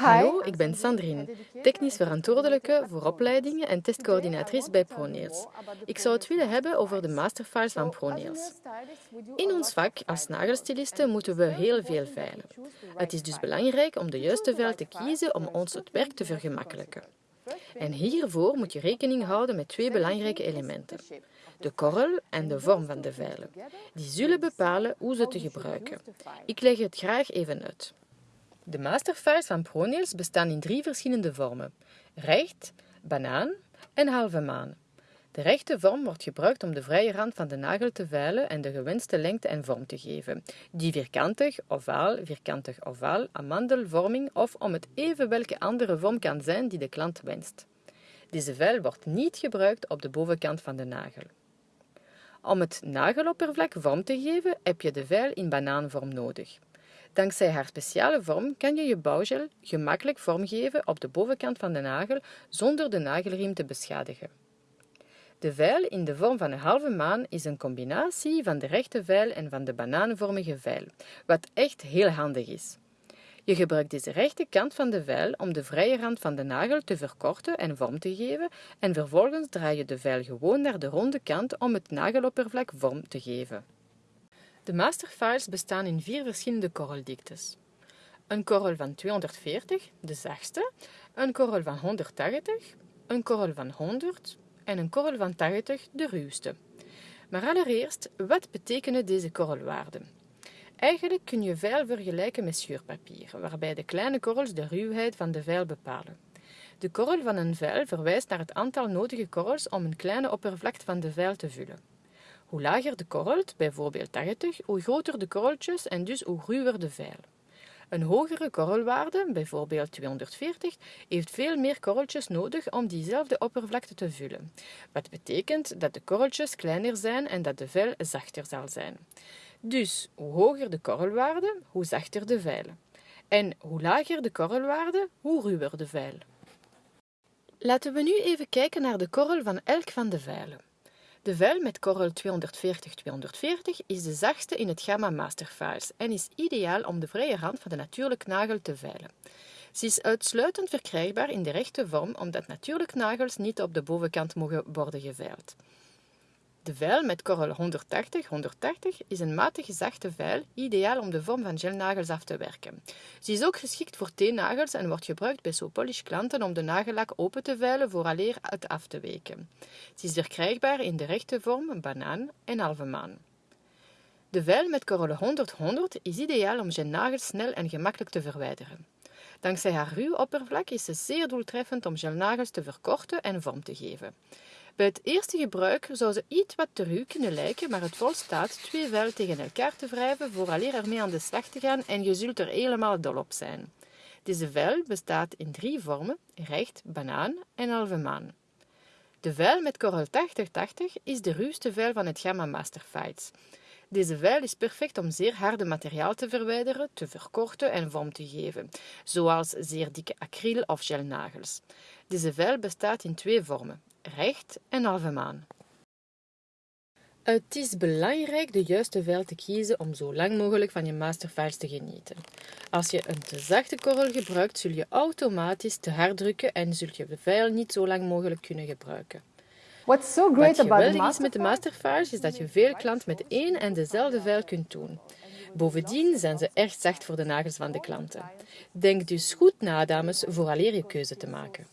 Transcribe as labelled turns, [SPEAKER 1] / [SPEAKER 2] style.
[SPEAKER 1] Hallo, ik ben Sandrine, technisch verantwoordelijke voor opleidingen en testcoördinatrice bij ProNails. Ik zou het willen hebben over de masterfiles van ProNails. In ons vak als nagelstilisten moeten we heel veel veilen. Het is dus belangrijk om de juiste veil te kiezen om ons het werk te vergemakkelijken. En hiervoor moet je rekening houden met twee belangrijke elementen. De korrel en de vorm van de veilen. Die zullen bepalen hoe ze te gebruiken. Ik leg het graag even uit. De masterfiles van ProNails bestaan in drie verschillende vormen. Recht, banaan en halve maan. De rechte vorm wordt gebruikt om de vrije rand van de nagel te veilen en de gewenste lengte en vorm te geven. Die vierkantig, ovaal, vierkantig ovaal, amandelvorming of om het even welke andere vorm kan zijn die de klant wenst. Deze veil wordt niet gebruikt op de bovenkant van de nagel. Om het nageloppervlak vorm te geven heb je de veil in banaanvorm nodig. Dankzij haar speciale vorm kan je je bouwgel gemakkelijk vormgeven op de bovenkant van de nagel zonder de nagelriem te beschadigen. De veil in de vorm van een halve maan is een combinatie van de rechte veil en van de banaanvormige veil, wat echt heel handig is. Je gebruikt deze rechte kant van de veil om de vrije rand van de nagel te verkorten en vorm te geven en vervolgens draai je de veil gewoon naar de ronde kant om het nageloppervlak vorm te geven. De masterfiles bestaan in vier verschillende korreldiktes. Een korrel van 240, de zachtste, een korrel van 180, een korrel van 100 en een korrel van 80, de ruwste. Maar allereerst, wat betekenen deze korrelwaarden? Eigenlijk kun je veil vergelijken met schuurpapier, waarbij de kleine korrels de ruwheid van de veil bepalen. De korrel van een veil verwijst naar het aantal nodige korrels om een kleine oppervlakte van de veil te vullen. Hoe lager de korrelt, bijvoorbeeld 80, hoe groter de korreltjes en dus hoe ruwer de veil. Een hogere korrelwaarde, bijvoorbeeld 240, heeft veel meer korreltjes nodig om diezelfde oppervlakte te vullen. Wat betekent dat de korreltjes kleiner zijn en dat de veil zachter zal zijn. Dus hoe hoger de korrelwaarde, hoe zachter de veil. En hoe lager de korrelwaarde, hoe ruwer de veil. Laten we nu even kijken naar de korrel van elk van de veilen. De veil met korrel 240-240 is de zachtste in het gamma Masterfiles en is ideaal om de vrije rand van de natuurlijk nagel te veilen. Ze is uitsluitend verkrijgbaar in de rechte vorm omdat natuurlijk nagels niet op de bovenkant mogen worden geveild. De veil met korrel 180-180 is een matig zachte veil, ideaal om de vorm van gelnagels af te werken. Ze is ook geschikt voor teennagels en wordt gebruikt bij sopolish klanten om de nagellak open te veilen vooraleer het af te weken. Ze is verkrijgbaar in de rechte vorm, banaan en halve maan. De veil met korrel 100-100 is ideaal om gelnagels snel en gemakkelijk te verwijderen. Dankzij haar ruw oppervlak is ze zeer doeltreffend om gelnagels te verkorten en vorm te geven. Bij het eerste gebruik zou ze iets wat te ruw kunnen lijken, maar het volstaat twee vellen tegen elkaar te wrijven vooraleer ermee aan de slag te gaan en je zult er helemaal dol op zijn. Deze vel bestaat in drie vormen, recht, banaan en halve maan. De vel met korrel 8080 is de ruwste vel van het gamma Master Fights. Deze veil is perfect om zeer harde materiaal te verwijderen, te verkorten en vorm te geven, zoals zeer dikke acryl of gelnagels. Deze veil bestaat in twee vormen, recht en halve maan. Het is belangrijk de juiste veil te kiezen om zo lang mogelijk van je masterfiles te genieten. Als je een te zachte korrel gebruikt, zul je automatisch te hard drukken en zul je de veil niet zo lang mogelijk kunnen gebruiken.
[SPEAKER 2] What's so great
[SPEAKER 1] Wat
[SPEAKER 2] about the
[SPEAKER 1] geweldig is met de masterfiles is dat je veel klant met één en dezelfde veil kunt doen. Bovendien zijn ze erg zacht voor de nagels van de klanten. Denk dus goed na, dames, vooraleer je keuze te maken.